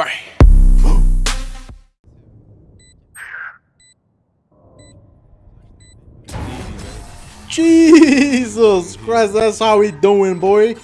Bye. Jesus Christ, that's how we doing, boy.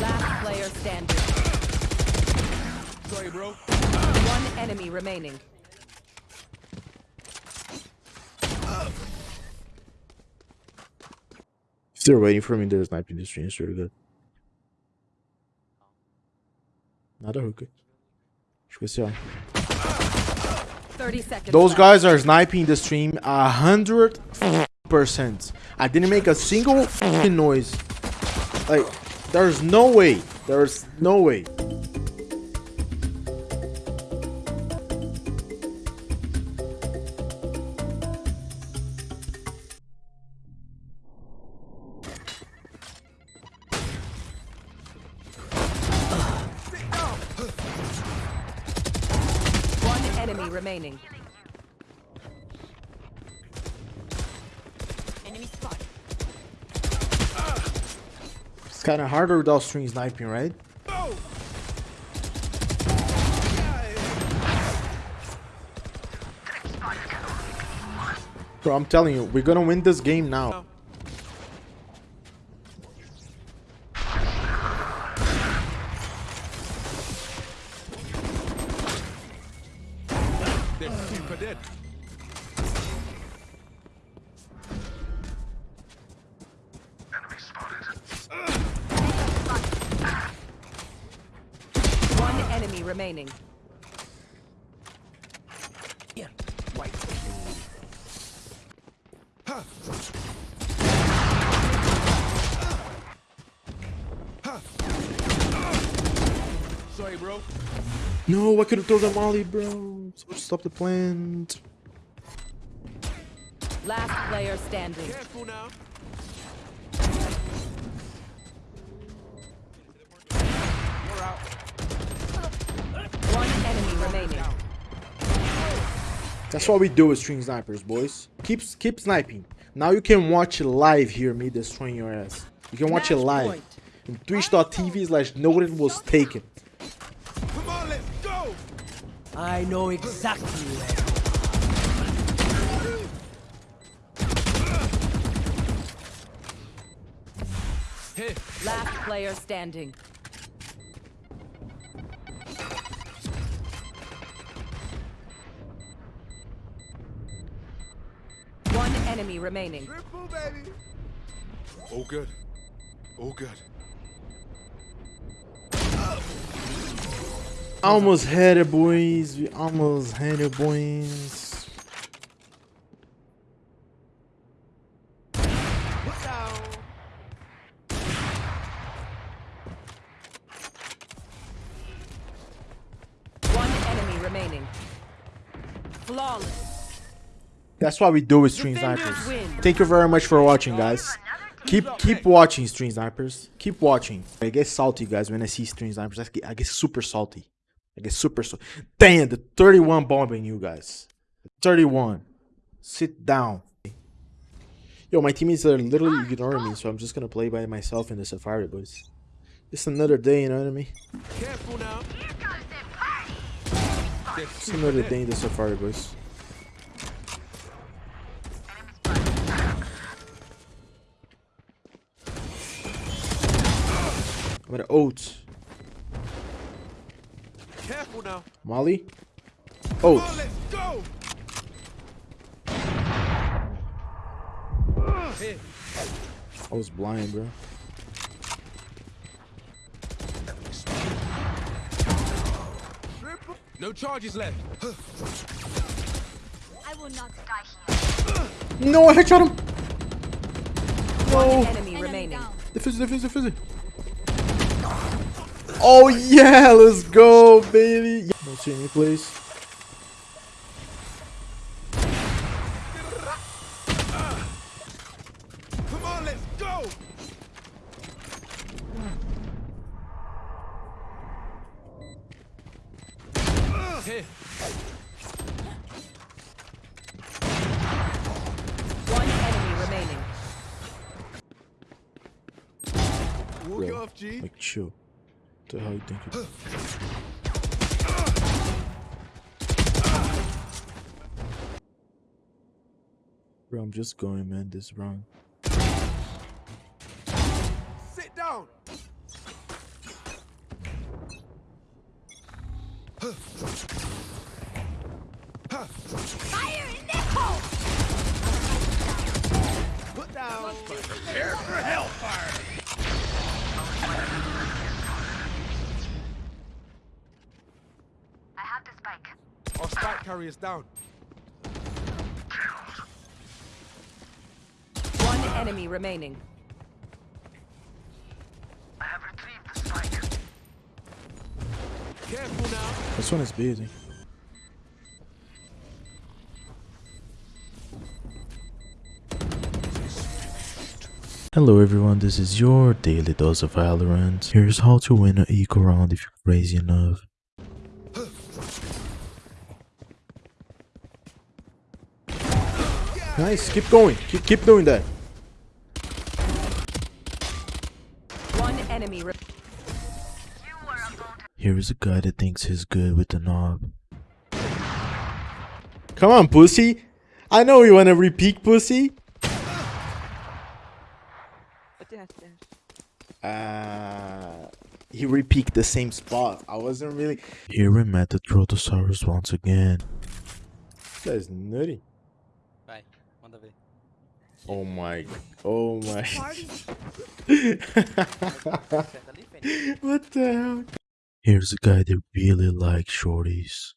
Last player standing. Sorry, bro. One enemy remaining. They're waiting for me, there's sniping the stream. It's really good. Especial. 30 seconds. Those guys are sniping the stream a hundred percent. I didn't make a single noise. Like, there's no way. There's no way. Enemy remaining. Enemy spot. It's kind of harder without stream sniping, right? Bro, I'm telling you, we're gonna win this game now. They're super dead. One enemy remaining. Sorry, bro. No, I could have thrown the molly, bro. Stop the plant. Last player standing. Careful now. You're out. One enemy remaining. That's what we do with stream snipers, boys. Keep keep sniping. Now you can watch it live here, me destroying your ass. You can watch it Match live. point. In twitch.tv slash noted was taken. I know exactly where. Here. Last player standing. One enemy remaining. Triple, baby. All good. Oh, good. Almost had it, boys. We almost had it, boys. One enemy remaining. Flawless. That's what we do with stream snipers. Thank you very much for watching, guys. Keep keep watching stream snipers. Keep watching. I get salty, guys, when I see stream snipers. I get, I get super salty. I get super. Damn, the 31 bombing you guys. 31. Sit down. Yo, my teammates are literally ignoring me, so I'm just gonna play by myself in the Safari, boys. It's another day, you know what I mean? Careful now. It's another day in the Safari, boys. I'm gonna ult. Careful now. Molly. Oh. Ult. on, let's go. Here. I was blind, bro. No charges left. I will not die here. No, I headshot him. One No. enemy Enemy remaining. down. Defuse, defuse, defuse. Oh yeah, let's go, baby. Don't see me, please. Come on, let's go. One enemy remaining. Walk off, G. Make sure. What the hell you think? you- Bro, I'm just going, man. This is wrong. Sit down. Fire in the hole! Put down. I have the spike. Our spike carrier's down. One enemy remaining. I have retrieved the spike. Careful now. This one is busy. Hello everyone, this is your daily dose of Valorant. Here's how to win an eco round if you're crazy enough. Nice, keep going, keep, keep doing that. One enemy. Re- You were about to Here is a guy that thinks he's good with the knob. Come on, pussy. I know you want to repeat, pussy. Uh, he repeat the same spot. I wasn't really. Here we met the Trotosaurus once again. That's nutty. Vai, manda ver. Oh my. Oh my. Acerta what the hell? Here's a guy that really likes shorties.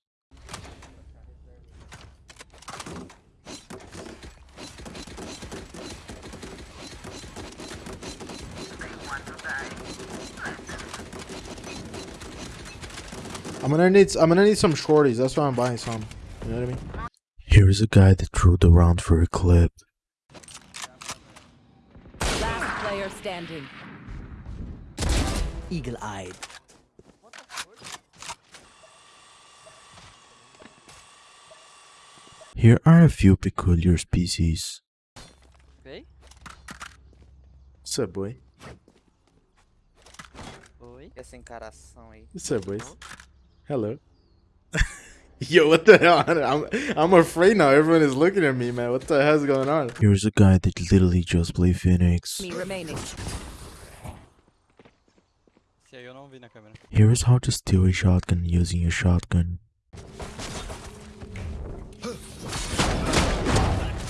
I'm gonna need I'm gonna need some shorties. That's why I'm buying some. You know what I mean? Here is a guy that threw the round for a clip. Standing. Eagle eyed. Here are a few peculiar species. Vem. What's up, boy? Oi. Essa encaração aí. What's up, boys? Hello. Yo, what the hell? I'm I'm afraid now. Everyone is looking at me, man. What the hell's going on? Here's a guy that literally just played Phoenix. Me remaining. Esse aí eu não vi na câmera. Here is how to steal a shotgun using a shotgun.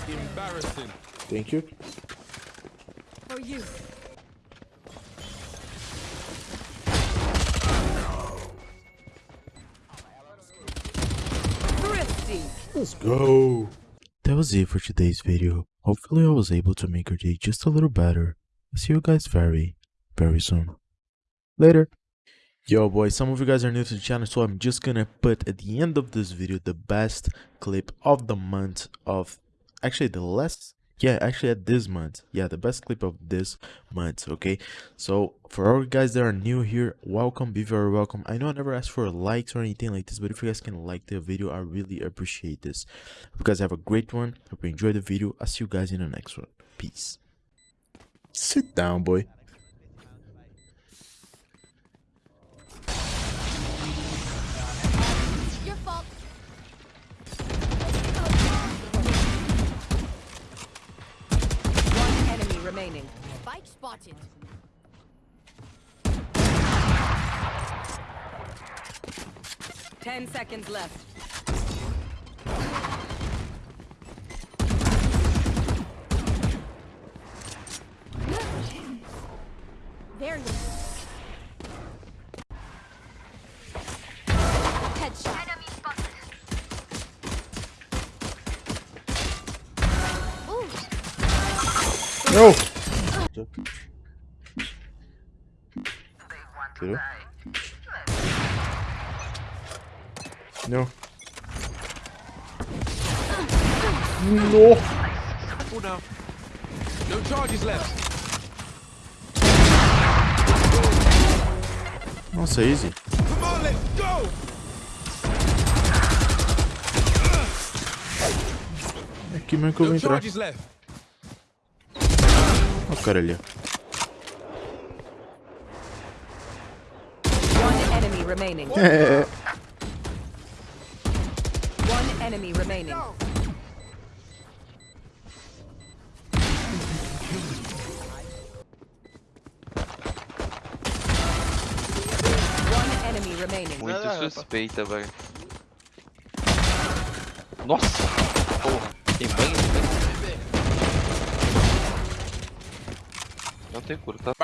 Embarrassing. Thank you. For you. Let's go. That was it for today's video. Hopefully I was able to make your day just a little better. I'll see you guys very, very soon. Later. Yo boys, some of you guys are new to the channel, so I'm just gonna put at the end of this video the best clip of the month of actually the last yeah actually at this month. Yeah the best clip of this month okay? So for all you guys that are new here welcome be very welcome. I know i never asked for likes or anything like this but if you guys can like the video i really appreciate this. Hope you guys have a great one. Hope you enjoy the video. I'll see you guys in the next one. Peace. Sit down boy Ten seconds left. There you go. Headshot. Enemy spotted. Ooh. no Hello? No. No. Careful now. No charges left. Nossa, easy. Come on, let's go. Aqui mesmo que eu vou No entrar. charges left. Ó o cara ali, ó. remaining. One enemy remaining. One enemy remaining. Muito suspeita, velho. Nossa! Porra, tem banho? Não tem cura, tá?